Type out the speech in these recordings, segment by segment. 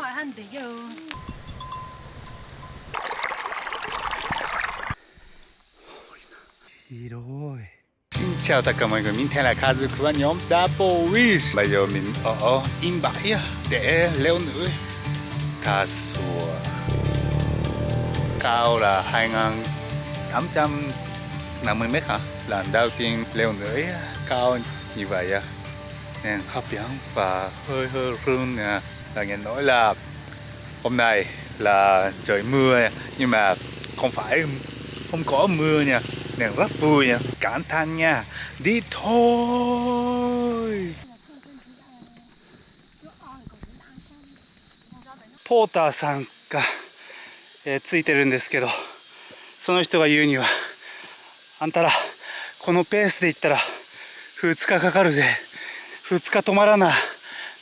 hỏi hắn tới giờ. Rồi. Chào tất cả mọi người, mình tên là Kazuku và nhóm Double Wish. Bây giờ mình ở in bãi để leo núi. Cà sùa. Cao là 2850 mét hả? Lần đầu tiên leo núi cao như vậy nên hấp dẫn và hơi hơi run Là nghe nói là hôm nay là trời mưa nhưng mà không phải không có mưa nha nên rất vui nha cảm thán nha đi thôi ポーターさんが、えーついてるんですけどその人が言うにはあんたらこのペースで行ったら2日かかるぜ2日止まらな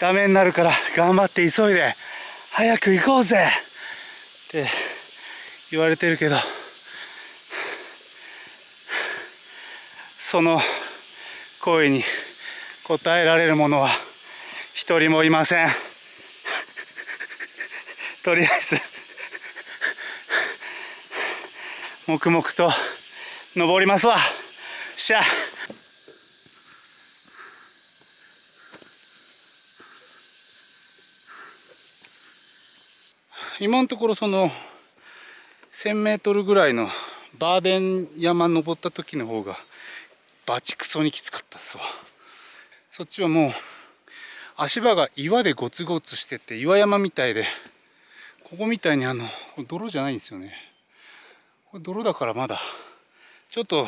ダメになるから頑張って急いで早く行こうぜ。って言われてるけどその声に応えられる者は一人もいません。とりあえず黙々と登りますわ。しゃ。今のところその 1000m ぐらいのバーデン山登った時の方がバチクソにきつかったっすわ。そっちはもう足場が岩でゴツゴツしてて岩山みたいでここみたいにあの泥じゃないんですよね。これ泥だからまだちょっと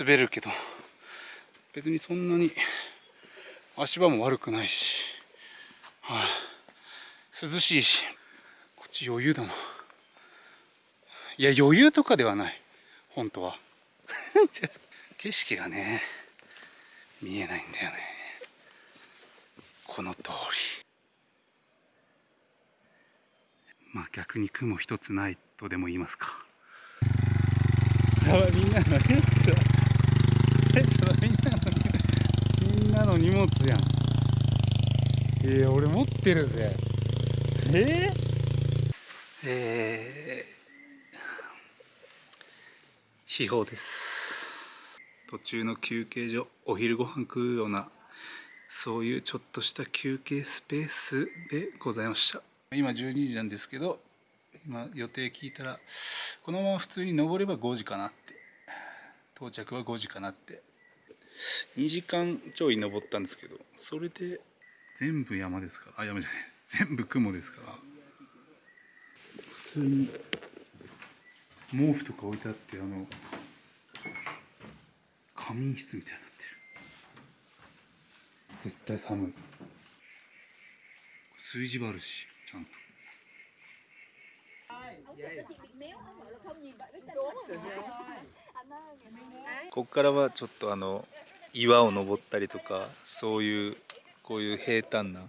滑るけど別にそんなに足場も悪くないし、はい、涼しいしち余裕だな。いや余裕とかではない。本当は。景色がね見えないんだよね。この通り。まあ逆に雲一つないとでも言いますか。やばいみんなのやつみんなのみんなの荷物やん。えー、俺持ってるぜ。えー、えー、秘宝です。途中の休憩所お昼ご飯食うようなそういうちょっとした休憩スペースでございました。今12時なんですけど今予定聞いたらこのまま普通に登れば5時かなって。到着は5時かなって。2時間ちょい登ったんですけどそれで全部山ですからあ山じゃない。全部雲ですから。通に毛布とか置いてあってあの仮眠室みたいになってる。絶対寒い。数字もあるしちゃんと。ここからはちょっとあの岩を登ったりとかそういうこういう平坦な。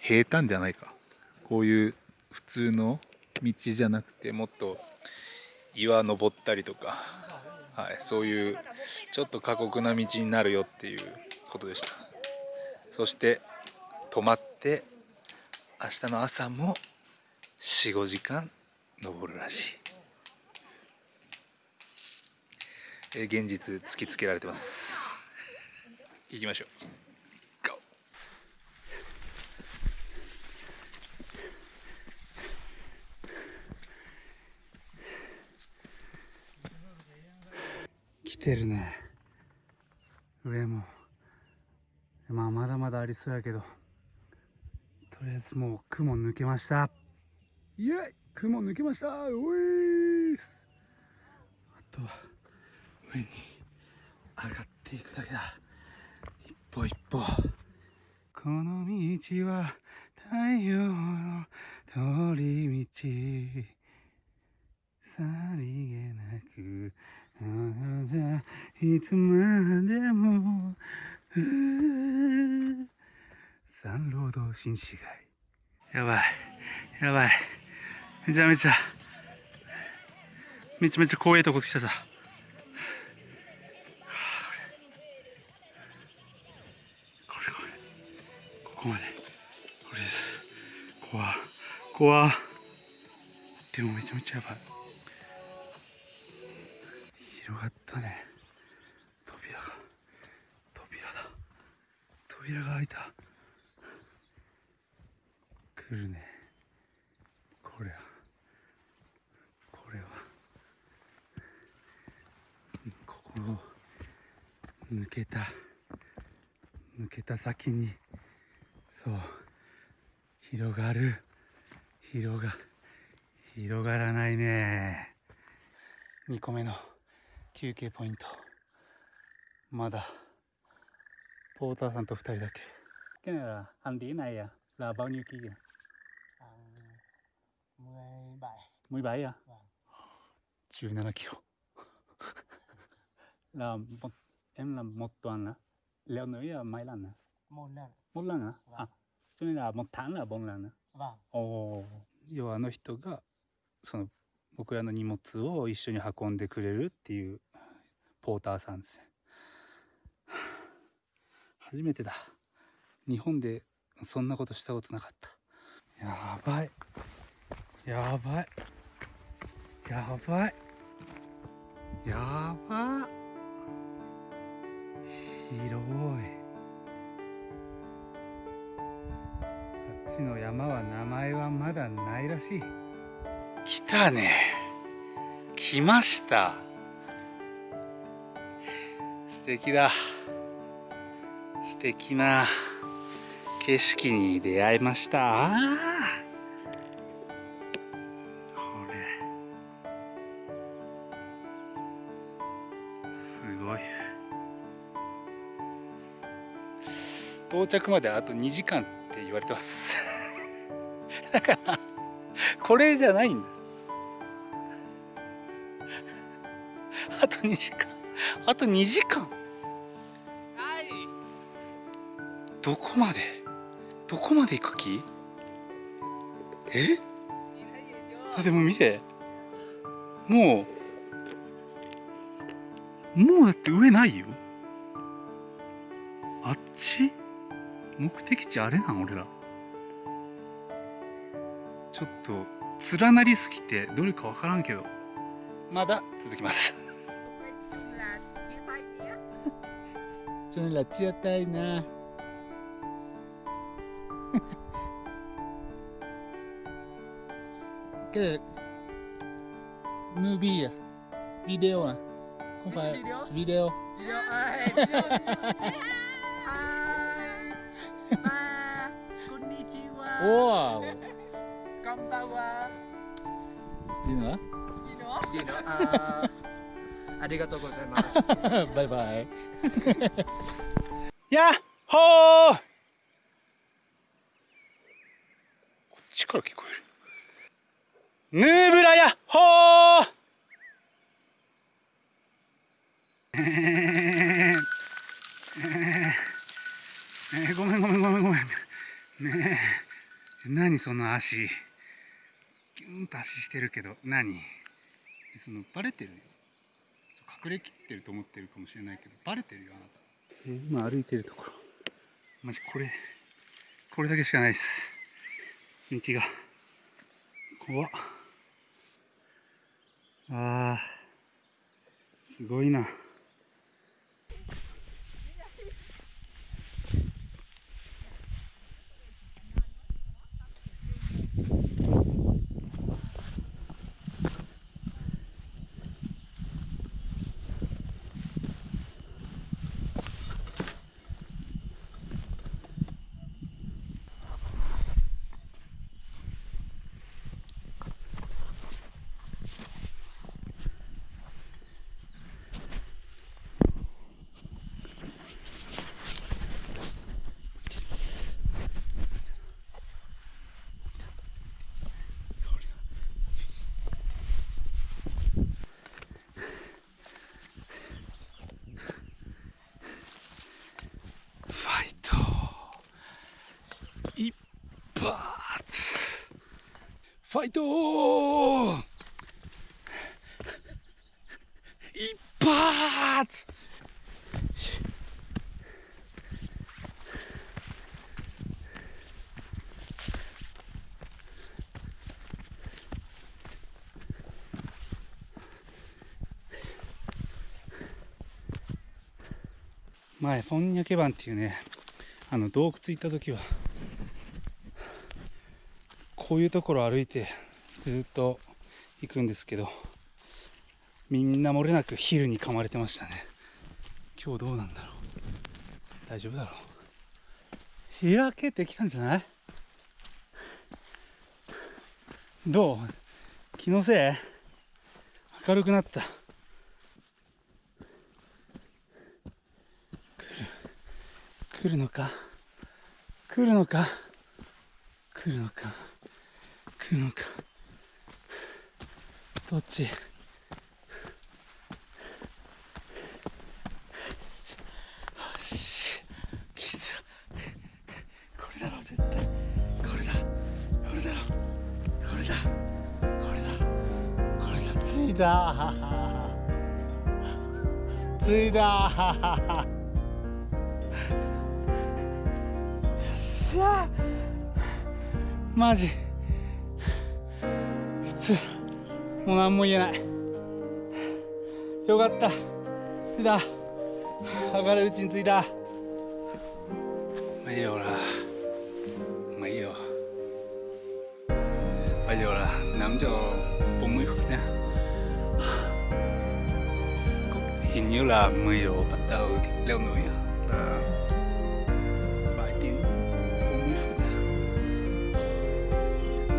平坦じゃないか。こういう普通の道じゃなくてもっと岩登ったりとか、はい、そういうちょっと過酷な道になるよっていうことでした。そして泊まって明日の朝も45時間登るらしい。現実突きつけられてます。行きましょう。てるね。上も。まあまだまだありそうやけど。とりあえずもう雲抜けました。イエイ！雲抜けました！おいーす！あとは上に上がっていくだけだ。一歩一歩。この道は太陽の通り道。さりげなくいつまでも。三労働新市街。やばい。やばい。めちゃめちゃ。めちゃめちゃ怖いとこ来たさ。これこれ。ここまで。これです。怖。怖。でもめちゃめちゃやばい。広がったね。扉が扉だ。扉が開いた。来るね。これは。これは。ここを抜けた。抜けた先にそう。広がる。広が広がらないね。2個目の。休憩ポイント。まだ。ポーターさんと2人だけ。けならアンディーナイヤラバニューキーや。ムイバイ。ムイバイや。17キロ。ラモエムランモットアンラレオノイヤマイランナ。モラン。モランナ？あっそれならモタンラボンランナ。おお要はあの人がその僕らの荷物を一緒に運んでくれるっていうポーターさんです。初めてだ。日本でそんなことしたことなかった。やばい。やばい。やばい。やば。広い。あっちの山は名前はまだないらしい。来たね。来ました。素敵だ。素敵な景色に出会いました。あこれ。すごい。到着まであと2時間って言われてます。だからこれじゃないんだ。あと2時間。あと2時間。どこまで？どこまで行く気？え？あでも見て。もうもうだって上ないよ。あっち？目的地あれなん俺ら。ょっと連なりすぎてどれかわからんけど。まだ続きます。ちょっとちたいな。けれムービーや。ビデオは今回ビデオ。あデ こんにちは。おお you know you know ありがとうございます。バイバイ。やっほー！こっちから聞こえる。ヌーブラヤッホーえー！ごめんごめんごめんごめん。ねえ。何その足キュンと足してるけど何そのバレてるよそう隠れきってると思ってるかもしれないけどバレてるよあなた、えー今歩いてるところマジこれこれだけしかないです道が怖っあーすごいなぱいとー。一発。前、フォンニャケバンっていうね、あの洞窟行った時は、こういうところ歩いてずっと行くんですけどみんな漏れなくヒルに噛まれてましたね。今日どうなんだろう。大丈夫だろう。開けてきたんじゃない？どう？気のせい？明るくなった。来る。来るのか？来るのか？来るのか？来るのかどっち？よし来たこれだろ絶対。これだこれだろこれだこれだこれがついたついたよっしゃ。マジ。もう何も言えない。よかった。着いた明るいうちについた。まあいいよほら。まあいいよ。まあいいよほら。남자보면좋냐힘이라무요받다오길래노야마이팅보면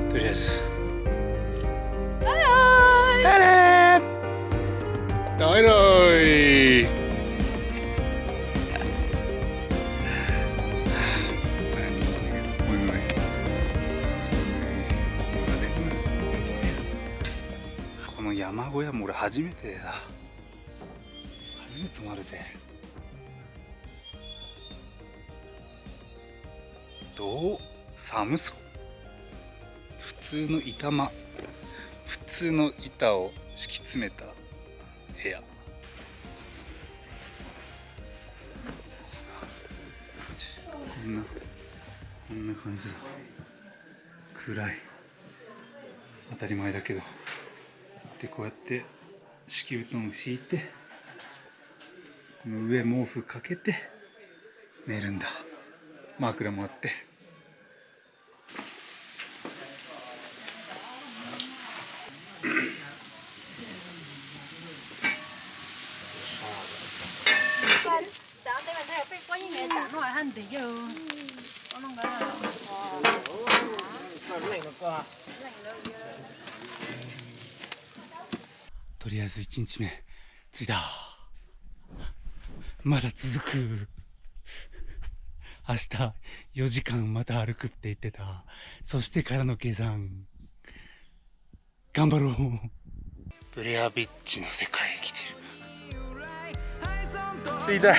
좋とりあえず。小屋も俺初めてだ。初めて泊まるぜ。どう？寒そう普通の板間。普通の板を敷き詰めた部屋。こんなこんな感じだ。暗い。当たり前だけど。でこうやって敷布団を敷いてこの上毛布かけて寝るんだ。枕もあって。とりあえず1日目着いた。まだ続く。明日4時間また歩くって言ってた。そしてからの計算。頑張ろう。ブレアビッチの世界へ来てる。着いた